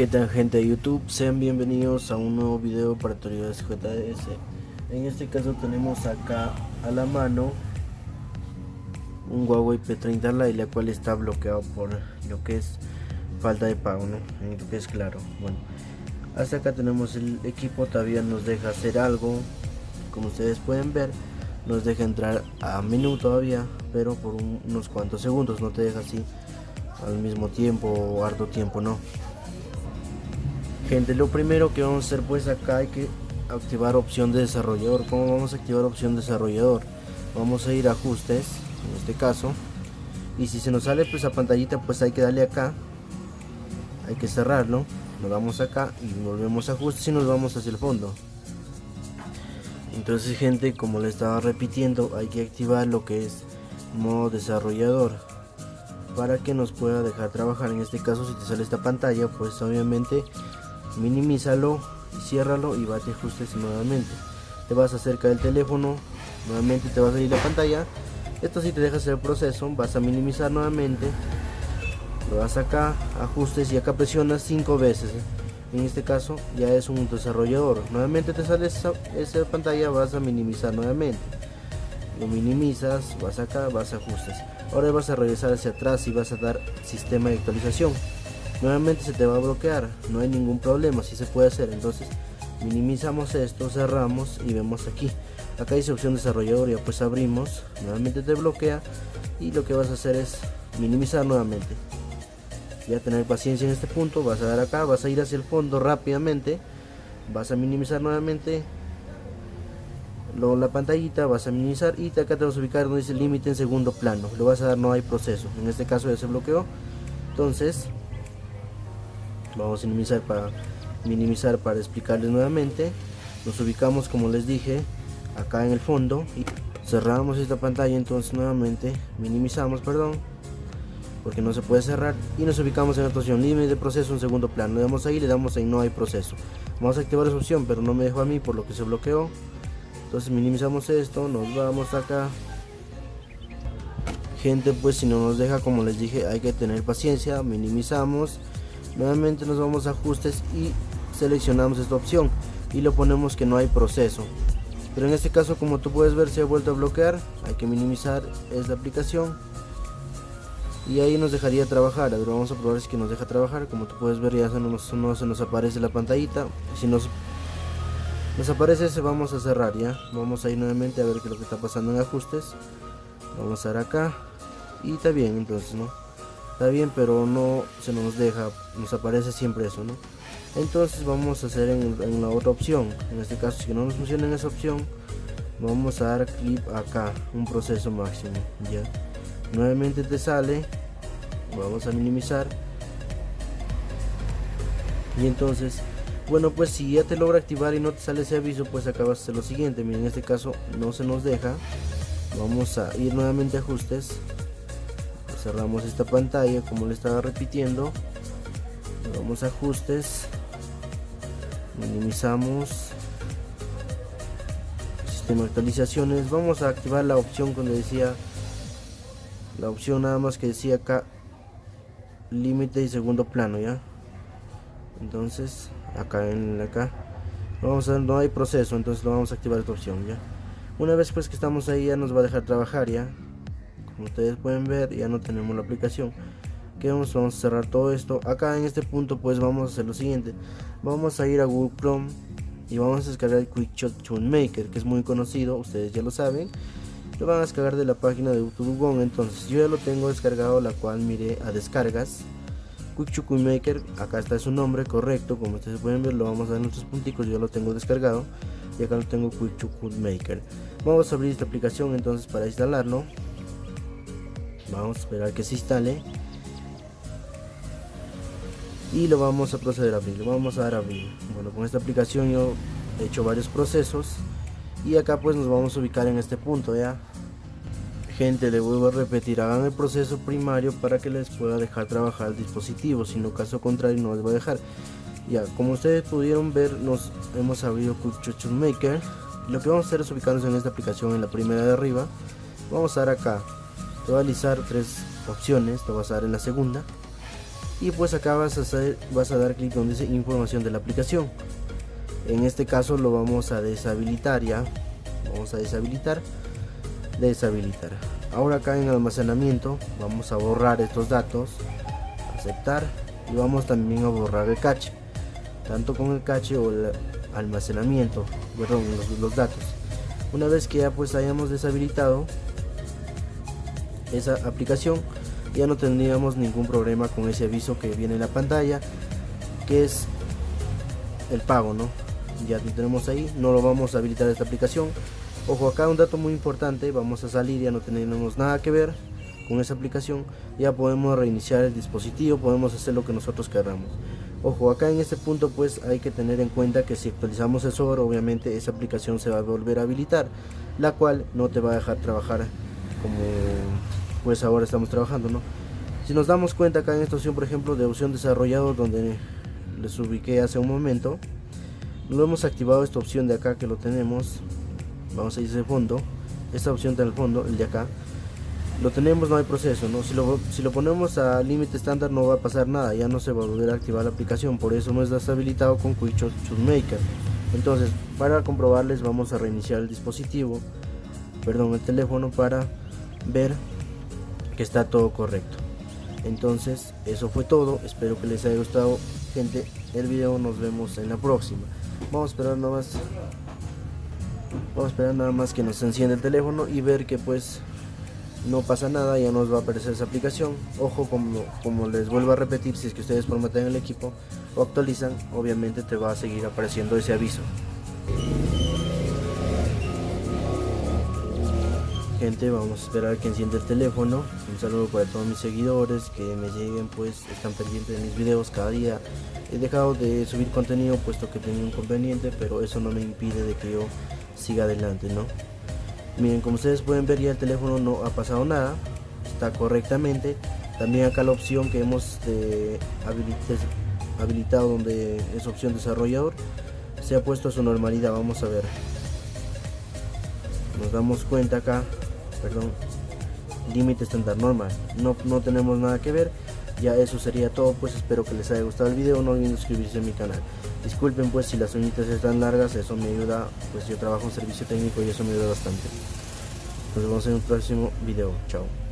¿Qué tal gente de YouTube? Sean bienvenidos a un nuevo video para autoridades JS. En este caso tenemos acá a la mano un Huawei P30 Lite la cual está bloqueado por lo que es falta de pago, ¿no? En lo que es claro. Bueno, hasta acá tenemos el equipo, todavía nos deja hacer algo. Como ustedes pueden ver, nos deja entrar a menú todavía, pero por unos cuantos segundos, no te deja así al mismo tiempo o harto tiempo, no. Gente, lo primero que vamos a hacer pues acá hay que activar opción de desarrollador. ¿Cómo vamos a activar opción desarrollador? Vamos a ir a ajustes, en este caso. Y si se nos sale pues a pantallita pues hay que darle acá. Hay que cerrarlo. Nos vamos acá y volvemos a ajustes y nos vamos hacia el fondo. Entonces gente, como le estaba repitiendo, hay que activar lo que es modo desarrollador para que nos pueda dejar trabajar. En este caso si te sale esta pantalla pues obviamente minimízalo y ciérralo y bate ajustes nuevamente. Te vas acerca del teléfono nuevamente te va a salir la pantalla. Esto si te deja hacer el proceso vas a minimizar nuevamente. Lo vas acá ajustes y acá presionas cinco veces. En este caso ya es un desarrollador. Nuevamente te sale esa, esa pantalla vas a minimizar nuevamente. Lo minimizas vas acá vas a ajustes. Ahora vas a regresar hacia atrás y vas a dar sistema de actualización nuevamente se te va a bloquear no hay ningún problema si se puede hacer. Entonces minimizamos esto cerramos y vemos aquí. Acá dice opción desarrollador ya pues abrimos nuevamente te bloquea y lo que vas a hacer es minimizar nuevamente. Ya tener paciencia en este punto vas a dar acá vas a ir hacia el fondo rápidamente vas a minimizar nuevamente la pantallita vas a minimizar y acá te vas a ubicar donde dice límite en segundo plano. Lo vas a dar no hay proceso en este caso ya se bloqueó. Entonces vamos a minimizar para minimizar para explicarles nuevamente. Nos ubicamos como les dije acá en el fondo y cerramos esta pantalla entonces nuevamente minimizamos perdón porque no se puede cerrar. Y nos ubicamos en la opción límite de proceso en segundo plano. Le damos ahí le damos ahí no hay proceso. Vamos a activar esa opción pero no me dejó a mí por lo que se bloqueó. Entonces minimizamos esto nos vamos acá. Gente pues si no nos deja como les dije hay que tener paciencia minimizamos nuevamente nos vamos a ajustes y seleccionamos esta opción y lo ponemos que no hay proceso. Pero en este caso como tú puedes ver se ha vuelto a bloquear. Hay que minimizar esta aplicación. Y ahí nos dejaría trabajar. Ahora vamos a probar si que nos deja trabajar. Como tú puedes ver ya se nos, no se nos aparece la pantallita. Si nos nos aparece ese vamos a cerrar ya vamos a ir nuevamente a ver qué es lo que está pasando en ajustes. Vamos a dar acá. Y está bien entonces no está bien pero no se nos deja nos aparece siempre eso no entonces vamos a hacer en, la otra opción. En este caso si no nos funciona en esa opción vamos a dar clic acá un proceso máximo ya nuevamente te sale vamos a minimizar. Y entonces bueno pues si ya te logra activar y no te sale ese aviso pues acabas de hacer lo siguiente. Miren en este caso no se nos deja. Vamos a ir nuevamente a ajustes cerramos esta pantalla como le estaba repitiendo vamos a ajustes minimizamos sistema de actualizaciones vamos a activar la opción donde decía la opción nada más que decía acá límite y segundo plano ya entonces acá en acá vamos a no hay proceso entonces lo vamos a activar esta opción ya una vez pues que estamos ahí ya nos va a dejar trabajar ya como ustedes pueden ver ya no tenemos la aplicación. Que vamos, a cerrar todo esto. Acá en este punto pues vamos a hacer lo siguiente. Vamos a ir a Google Chrome y vamos a descargar el QuickShot Tune Maker que es muy conocido ustedes ya lo saben. Lo van a descargar de la página de YouTube entonces yo ya lo tengo descargado la cual miré a descargas. QuickShot Maker acá está su nombre correcto como ustedes pueden ver lo vamos a dar nuestros punticos yo lo tengo descargado y acá lo tengo QuickShot Maker vamos a abrir esta aplicación entonces para instalarlo vamos a esperar que se instale. Y lo vamos a proceder a abrir lo vamos a dar a abrir. Bueno con esta aplicación yo he hecho varios procesos. Y acá pues nos vamos a ubicar en este punto ya gente le vuelvo a repetir hagan el proceso primario para que les pueda dejar trabajar el dispositivo. Si no caso contrario no les va a dejar. Ya como ustedes pudieron ver nos hemos abierto Quick Maker. Lo que vamos a hacer es ubicarnos en esta aplicación en la primera de arriba. Vamos a dar acá alisar tres opciones te vas a dar en la segunda y pues acá vas a, hacer, vas a dar clic donde dice información de la aplicación. En este caso lo vamos a deshabilitar ya vamos a deshabilitar deshabilitar. Ahora acá en almacenamiento vamos a borrar estos datos aceptar y vamos también a borrar el cache tanto con el cache o el almacenamiento perdón los, datos. Una vez que ya pues hayamos deshabilitado esa aplicación ya no tendríamos ningún problema con ese aviso que viene en la pantalla que es el pago no ya lo tenemos ahí no lo vamos a habilitar esta aplicación. Ojo acá un dato muy importante vamos a salir ya no tenemos nada que ver con esa aplicación ya podemos reiniciar el dispositivo podemos hacer lo que nosotros queramos ojo acá en este punto pues hay que tener en cuenta que si actualizamos el software obviamente esa aplicación se va a volver a habilitar la cual no te va a dejar trabajar como pues ahora estamos trabajando no si nos damos cuenta acá en esta opción por ejemplo de opción desarrollado donde les ubiqué hace un momento no hemos activado esta opción de acá que lo tenemos. Vamos a ir de fondo. Esta opción está en el fondo el de acá. Lo tenemos no hay proceso no si lo, si lo ponemos a límite estándar no va a pasar nada. Ya no se va a volver a activar la aplicación. Por eso no está habilitado con Quick Maker entonces para comprobarles vamos a reiniciar el dispositivo perdón el teléfono para ver que está todo correcto. Entonces eso fue todo. Espero que les haya gustado. Gente el video nos vemos en la próxima. Vamos a esperar nada más. Vamos a esperar nada más que nos encienda el teléfono y ver que pues no pasa nada ya nos va a aparecer esa aplicación. Ojo como, como les vuelvo a repetir si es que ustedes formatean el equipo o actualizan obviamente te va a seguir apareciendo ese aviso gente vamos a esperar que encienda el teléfono. Un saludo para todos mis seguidores que me lleguen pues están pendientes de mis videos cada día. He dejado de subir contenido puesto que tenía un inconveniente pero eso no me impide de que yo siga adelante no miren como ustedes pueden ver ya el teléfono no ha pasado nada. Está correctamente. También acá la opción que hemos eh, habilitado donde es opción desarrollador se ha puesto a su normalidad. Vamos a ver. Nos damos cuenta acá perdón límite estándar normal no, no tenemos nada que ver. Ya eso sería todo pues espero que les haya gustado el video no olviden suscribirse a mi canal. Disculpen pues si las uñitas están largas eso me ayuda pues yo trabajo en servicio técnico y eso me ayuda bastante. Nos vemos en un próximo video chao